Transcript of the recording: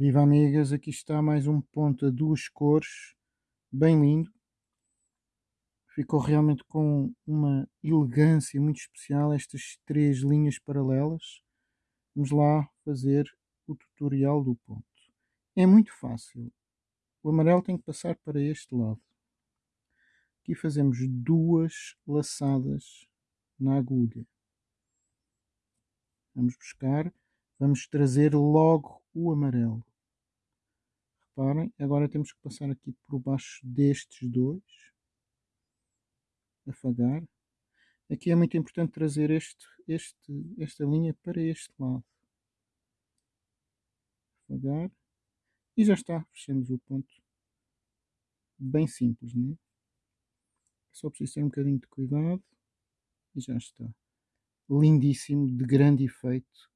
Viva amigas, aqui está mais um ponto a duas cores, bem lindo. Ficou realmente com uma elegância muito especial estas três linhas paralelas. Vamos lá fazer o tutorial do ponto. É muito fácil. O amarelo tem que passar para este lado. Aqui fazemos duas laçadas na agulha. Vamos buscar, vamos trazer logo o amarelo. Reparem, agora temos que passar aqui por baixo destes dois. Afagar. Aqui é muito importante trazer este, este, esta linha para este lado. Afagar. E já está, fechamos o ponto. Bem simples, não é? Só preciso ter um bocadinho de cuidado. E já está. Lindíssimo, de grande efeito